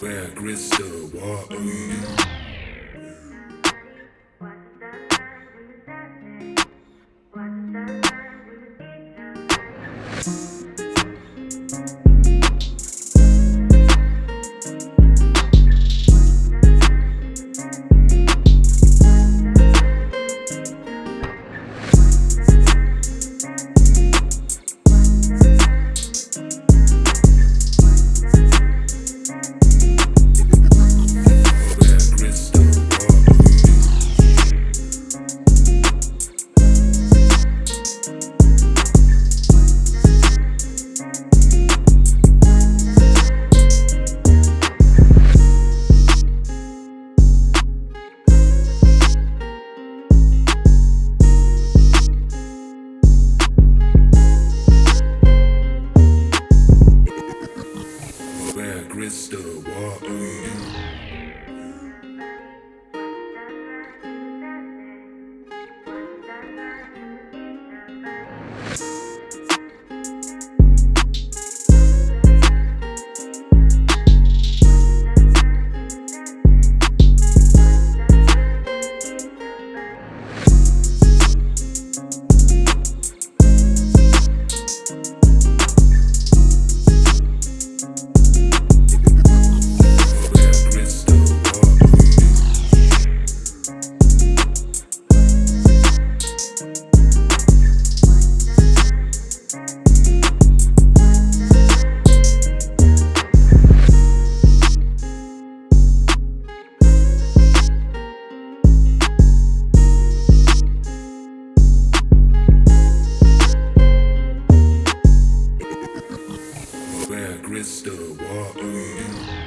Where crystal water. Where Hallelujah. Crystal water.